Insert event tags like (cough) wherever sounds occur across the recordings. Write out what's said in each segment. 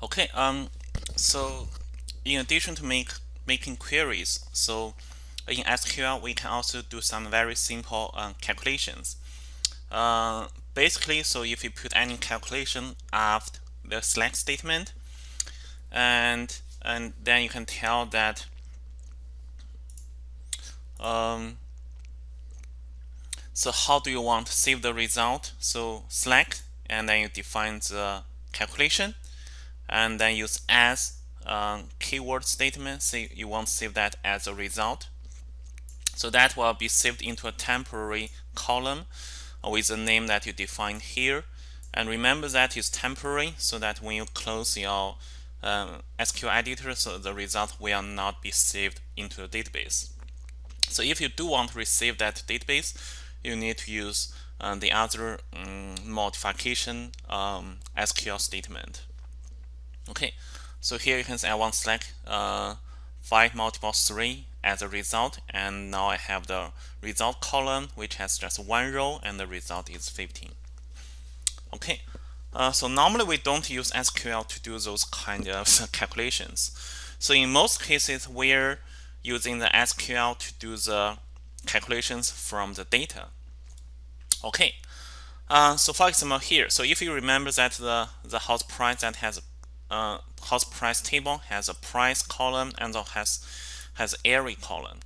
Okay, um, so in addition to make making queries, so in SQL we can also do some very simple um, calculations. Uh, basically, so if you put any calculation after the select statement, and and then you can tell that um, so how do you want to save the result? So select and then you define the calculation and then use as um, keyword statement. Say you want to save that as a result. So that will be saved into a temporary column with the name that you define here. And remember that is temporary so that when you close your um, SQL editor, so the result will not be saved into the database. So if you do want to receive that database, you need to use uh, the other um, modification SQL statement. Okay, so here you can see I want to select uh, 5 multiple 3 as a result and now I have the result column which has just one row and the result is 15. Okay, uh, so normally we don't use SQL to do those kind of (laughs) calculations. So in most cases we're using the SQL to do the calculations from the data. Okay, uh, so for example here, so if you remember that the, the house price that has uh, house price table has a price column and has has area column,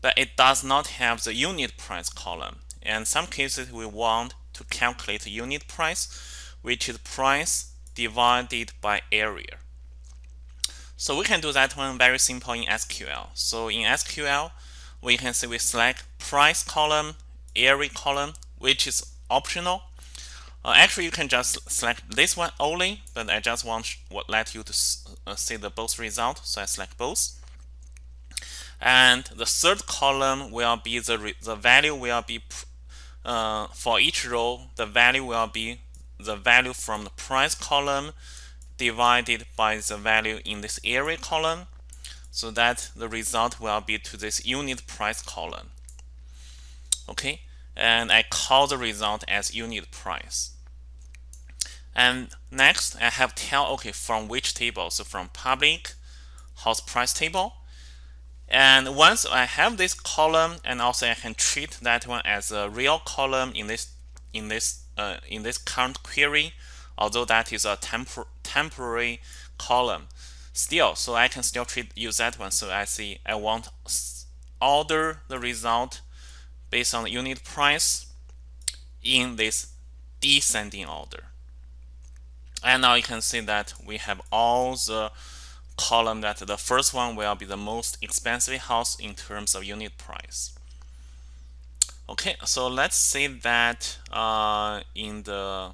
but it does not have the unit price column. In some cases, we want to calculate unit price, which is price divided by area. So we can do that one very simple in SQL. So in SQL, we can say we select price column, area column, which is optional. Uh, actually, you can just select this one only, but I just want to let you to uh, see the both result. So I select both. And the third column will be the, the value will be uh, for each row, the value will be the value from the price column divided by the value in this area column so that the result will be to this unit price column okay and I call the result as unit price. And next I have tell okay from which table? So from public house price table. And once I have this column and also I can treat that one as a real column in this in this uh, in this current query although that is a tempor temporary column. Still so I can still treat use that one. So I see I want order the result based on the unit price in this descending order and now you can see that we have all the column that the first one will be the most expensive house in terms of unit price okay so let's say that uh, in the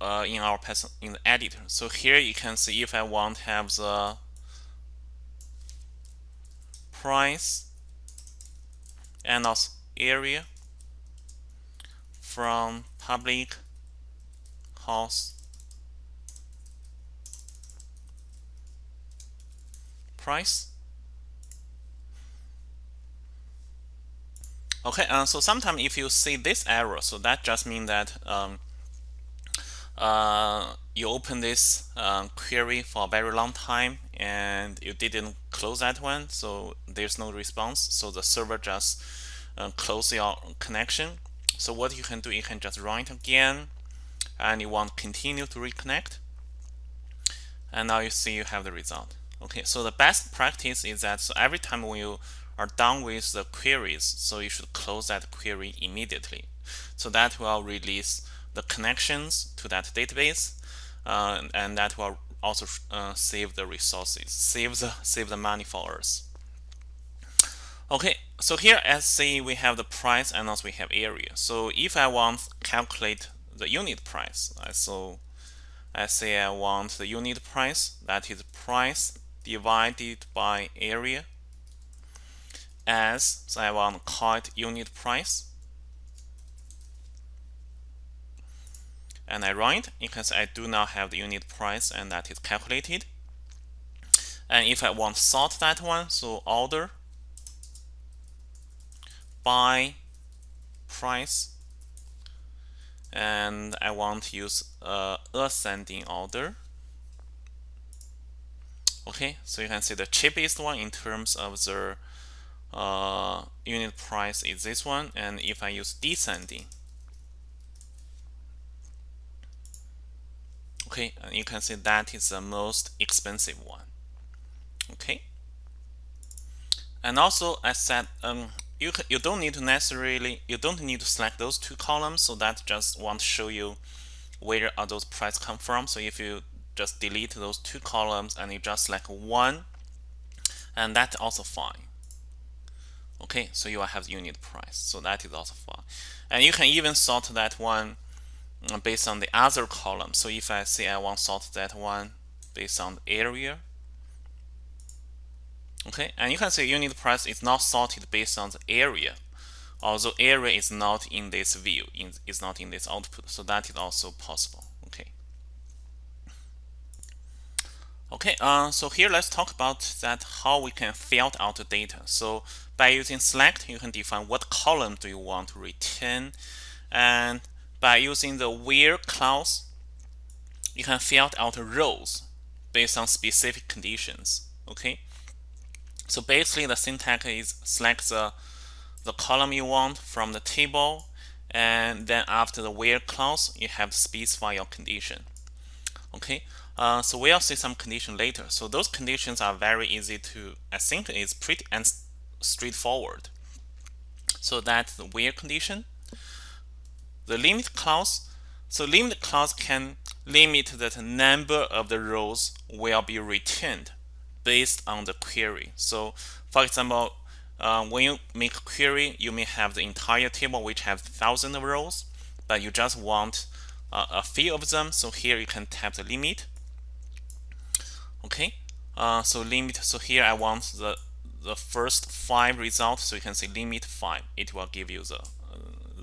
uh, in our in the editor. So here you can see if I want to have the price and also area from public house price. Okay, uh, so sometimes if you see this error, so that just means that um, uh, you open this um, query for a very long time and you didn't close that one so there's no response. So the server just uh, close your connection. So what you can do you can just run it again and you want continue to reconnect. And now you see you have the result. Okay so the best practice is that so every time when you are done with the queries so you should close that query immediately. So that will release the connections to that database uh, and that will also uh, save the resources save the save the money for us. Okay so here as say we have the price and also we have area. So if I want calculate the unit price so I say I want the unit price that is price divided by area as so I want to call it unit price and I run it, you can I do not have the unit price and that is calculated. And if I want to sort that one, so order by price and I want to use uh, ascending order. Okay, so you can see the cheapest one in terms of the uh, unit price is this one, and if I use descending, okay, and you can see that is the most expensive one. Okay, and also I said um, you you don't need to necessarily you don't need to select those two columns, so that just want to show you where are those price come from. So if you just delete those two columns and you just select one, and that's also fine. Okay, so you will have unit price. So that is also fine. And you can even sort that one based on the other column. So if I say I want sort that one based on the area, okay, and you can see unit price is not sorted based on the area, although area is not in this view, in, is not in this output. So that is also possible. Okay, uh, so here let's talk about that how we can filter out the data. So by using select, you can define what column do you want to retain. And by using the where clause, you can filter out rows based on specific conditions. Okay, so basically the syntax is select the, the column you want from the table, and then after the where clause, you have to specify your condition. Okay, uh, so we'll see some condition later. So those conditions are very easy to, I think it's pretty and straightforward. So that's the where condition. The limit clause. So limit clause can limit that number of the rows will be returned based on the query. So for example, uh, when you make a query, you may have the entire table which has thousand rows, but you just want uh, a few of them. So here you can type the limit okay uh, so limit so here I want the the first five results so you can say limit 5 it will give you the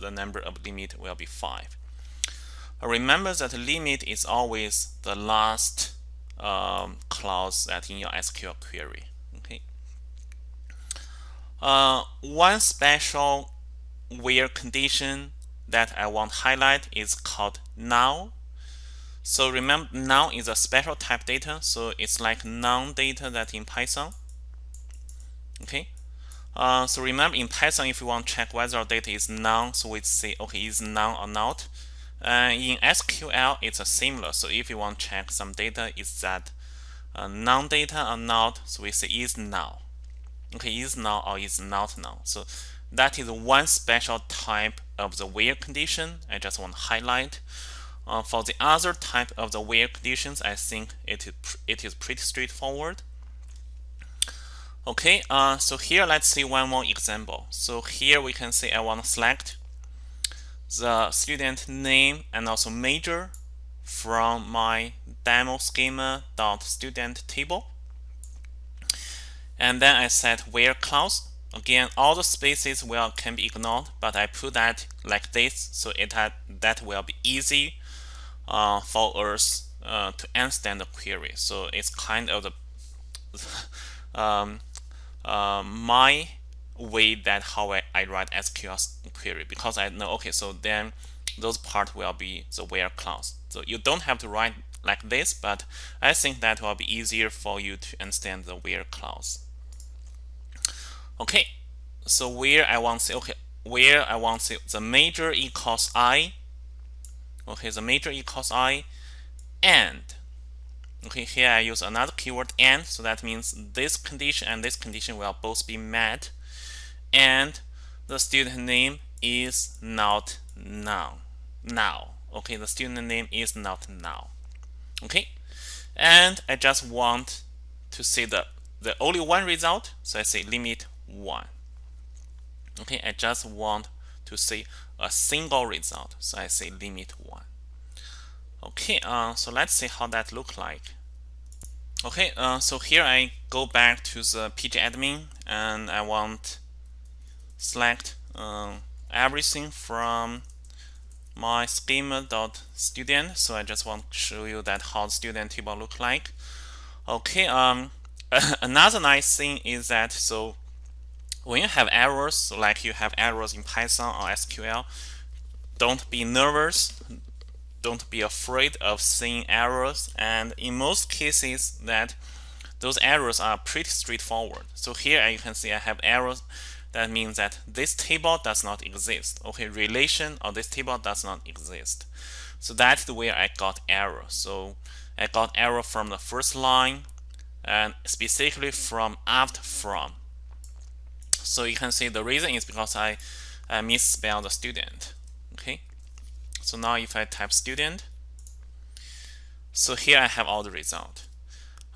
the number of limit will be 5 uh, remember that limit is always the last um, clause that in your SQL query okay uh, one special where condition that I want to highlight is called null so remember null is a special type data, so it's like non-data that in Python. Okay. Uh, so remember in Python, if you want to check whether data is none, so we say okay is none or not. Uh, in SQL, it's a similar. So if you want to check some data, is that uh, non-data or not? So we say is null. Okay, is null or is not null. So that is one special type of the where condition. I just want to highlight. Uh, for the other type of the where conditions, I think it it is pretty straightforward. Okay, uh, so here let's see one more example. So here we can say I want to select the student name and also major from my demo schema dot student table. And then I set where clause. Again, all the spaces will can be ignored, but I put that like this so it had, that will be easy uh, for us uh, to understand the query. So it's kind of the (laughs) um, uh, my way that how I, I write SQL query because I know okay so then those part will be the where clause. So you don't have to write like this, but I think that will be easier for you to understand the where clause. Okay, so where I want to say okay where I want to say the major equals i okay the major equals i and okay here I use another keyword and so that means this condition and this condition will both be met. And the student name is not null now okay the student name is not null okay? And I just want to see the the only one result so I say limit one. Okay I just want to see a single result. So I say limit 1. Okay, uh, so let's see how that look like. Okay, uh, so here I go back to the pgAdmin and I want select uh, everything from my schema.student. So I just want to show you that how the student table look like. Okay, um, (laughs) another nice thing is that so when you have errors, like you have errors in Python or SQL, don't be nervous don't be afraid of seeing errors and in most cases that those errors are pretty straightforward. So here you can see I have errors. That means that this table does not exist. Okay relation of this table does not exist. So that's the way I got error. So I got error from the first line and specifically from after from. So you can see the reason is because I, I misspelled the student. Okay so now if I type student so here I have all the result.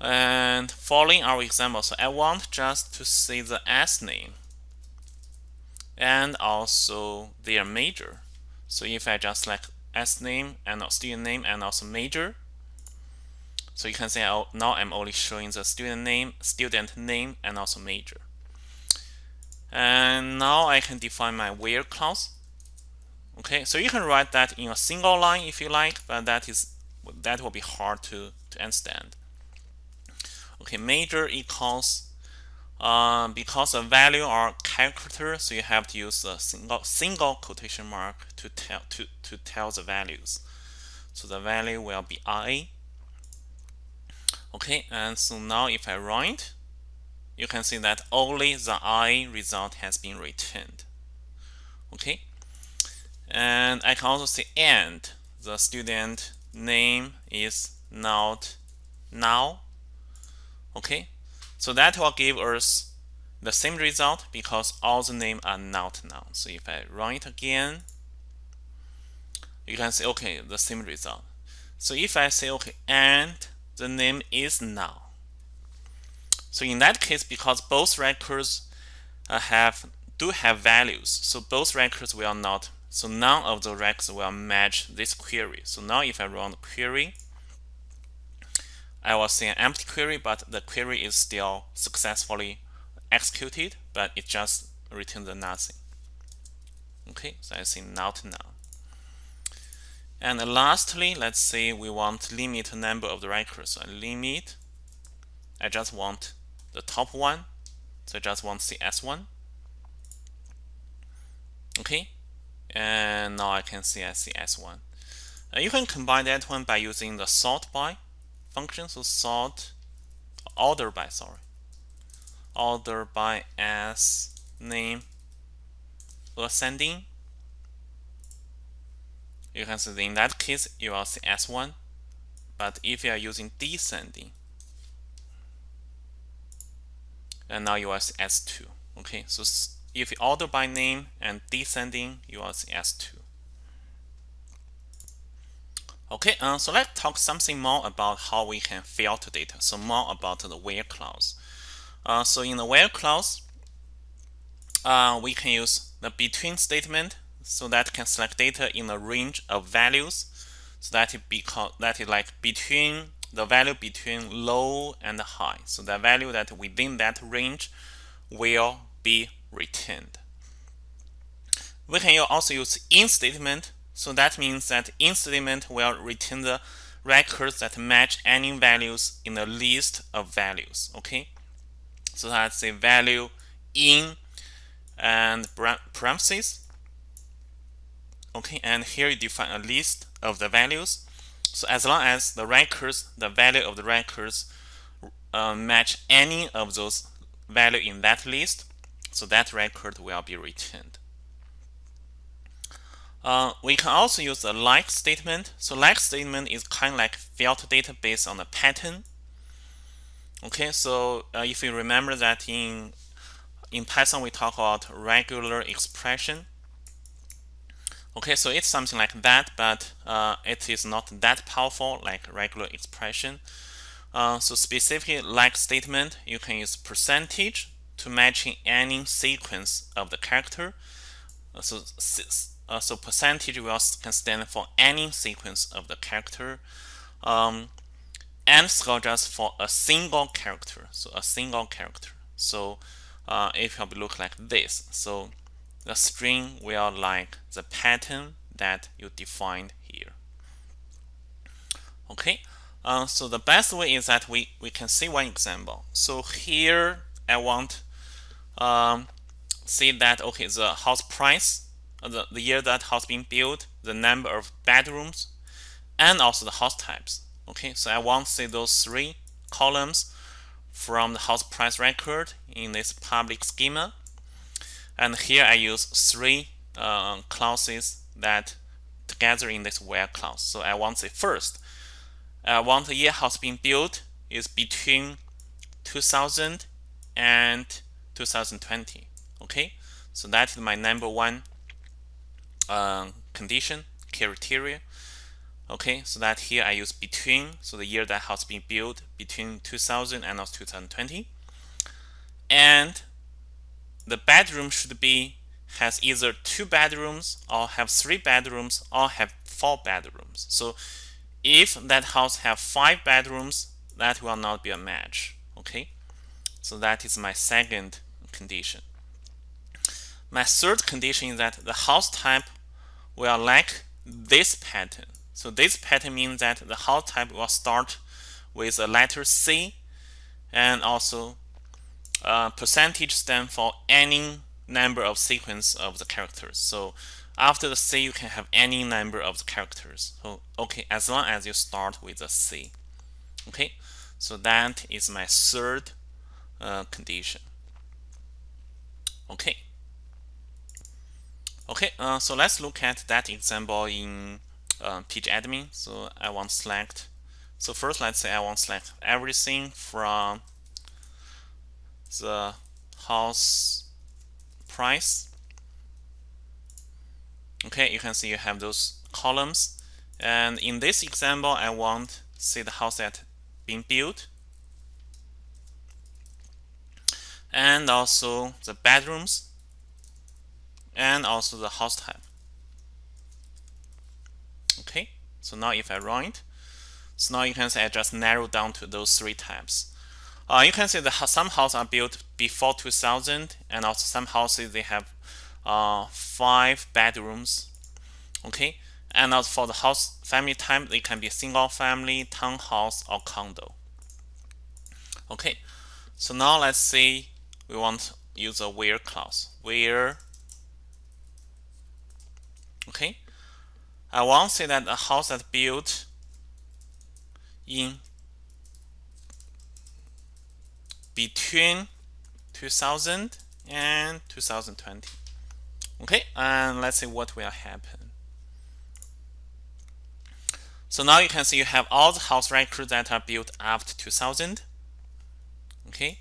And following our example so I want just to see the S name and also their major. So if I just select S name and student name and also major so you can see now I'm only showing the student name student name and also major. And now I can define my where clause okay so you can write that in a single line if you like but that is that will be hard to, to understand. Okay major equals uh, because the value are character so you have to use a single single quotation mark to tell to to tell the values. So the value will be i. Okay and so now if I run it you can see that only the i result has been returned. Okay and I can also say and the student name is not null. Okay? So that will give us the same result because all the names are not null. So if I run it again you can say okay the same result. So if I say okay and the name is null. So in that case because both records uh, have do have values so both records will not so none of the records will match this query. So now if I run the query, I will see an empty query, but the query is still successfully executed, but it just returns nothing. Okay, so I see not null. And lastly, let's say we want limit number of the records. So I limit, I just want the top one. So I just want the S1. Okay, and now I can see I see S1. Uh, you can combine that one by using the sort by function. So sort order by sorry order by as name ascending. You can see in that case you will see S1. But if you are using descending, and now you will see S2. Okay, so if you order by name and descending, you will see S2. Okay, uh, so let's talk something more about how we can filter data. So more about the where clause. Uh, so in the where clause, uh, we can use the between statement so that can select data in a range of values. So that it because that is like between the value between low and high. So the value that within that range will be returned. We can also use in statement. So that means that in statement will return the records that match any values in the list of values. Okay. So that's a value in and parentheses. Okay, and here you define a list of the values. So as long as the records, the value of the records uh, match any of those value in that list, so that record will be returned. Uh, we can also use a like statement. So like statement is kind of like filter data based on a pattern. Okay, so uh, if you remember that in in Python we talk about regular expression. Okay, so it's something like that, but uh, it is not that powerful like regular expression. Uh, so specifically like statement, you can use percentage to matching any sequence of the character. Uh, so, uh, so percentage will can stand for any sequence of the character. Um, underscore just for a single character. So a single character. So uh, it will look like this. So the string will like the pattern that you defined here. Okay. Uh, so the best way is that we, we can see one example. So here I want um, see that okay the house price uh, the, the year that house being built the number of bedrooms and also the house types. Okay, so I want to see those three columns from the house price record in this public schema. And here I use three uh, clauses that together in this where clause. So I want to say first, I want the year house being built is between 2000 and 2020. Okay, so that is my number one uh, condition criteria. Okay, so that here I use between, so the year that house being built between 2000 and 2020. And the bedroom should be has either two bedrooms or have three bedrooms or have four bedrooms. So if that house have five bedrooms, that will not be a match. Okay, so that is my second condition. My third condition is that the house type will like this pattern. So this pattern means that the house type will start with a letter C and also uh, percentage stand for any number of sequence of the characters. So after the C, you can have any number of the characters. So okay, as long as you start with a C. Okay, so that is my third uh, condition. Okay. Okay, uh, so let's look at that example in uh, admin. So I want to select. So first, let's say I want to select everything from the house price. Okay, you can see you have those columns. And in this example, I want to see the house that being built. And also the bedrooms and also the house type. Okay, so now if I run it, so now you can see I just narrow down to those three types. Uh, you can see that some houses are built before 2000 and also some houses they have uh, five bedrooms. Okay, and also for the house family type, they can be single family, townhouse, or condo. Okay, so now let's say we want use a where clause. Where? Okay. I want to say that a house that's built in between 2000 and 2020 okay and let's see what will happen. So now you can see you have all the house records that are built after 2000 okay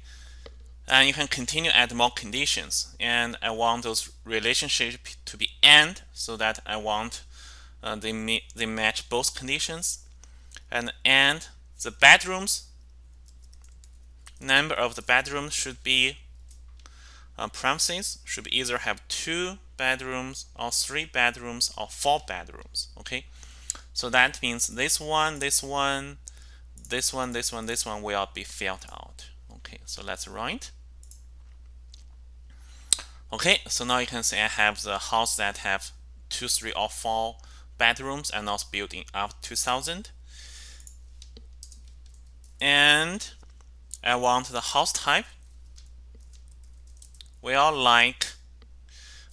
and you can continue add more conditions. And I want those relationships to be AND so that I want uh, they, they match both conditions. And and the bedrooms number of the bedrooms should be uh, parentheses should either have two bedrooms or three bedrooms or four bedrooms okay? So that means this one this one this one this one this one will be filled out okay so let's write. Okay so now you can see I have the house that have two three or four bedrooms and also built in after 2000 and I want the house type. Well like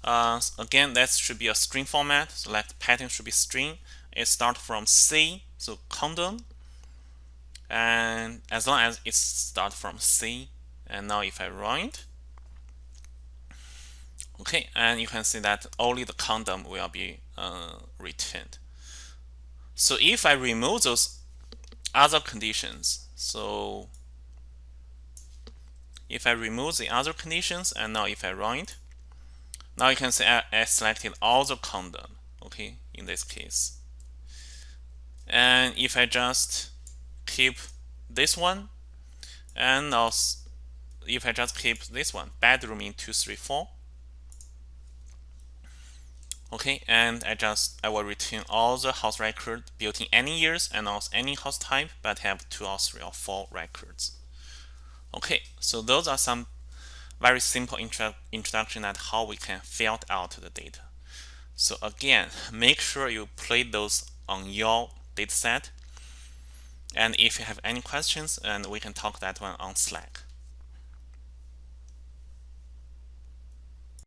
uh, again that should be a string format. So like pattern should be string. It start from C so condo and as long as it start from C and now if I run it okay and you can see that only the condom will be uh, returned so if I remove those other conditions so if I remove the other conditions and now if I run it now you can see I, I selected all the condom okay in this case. And if I just keep this one and also if I just keep this one bedroom in 234 okay and I just I will return all the house record built in any years and also any house type but have two or three or four records. Okay so those are some very simple intro introduction at how we can filter out the data. So again make sure you play those on your dataset and if you have any questions and we can talk that one on Slack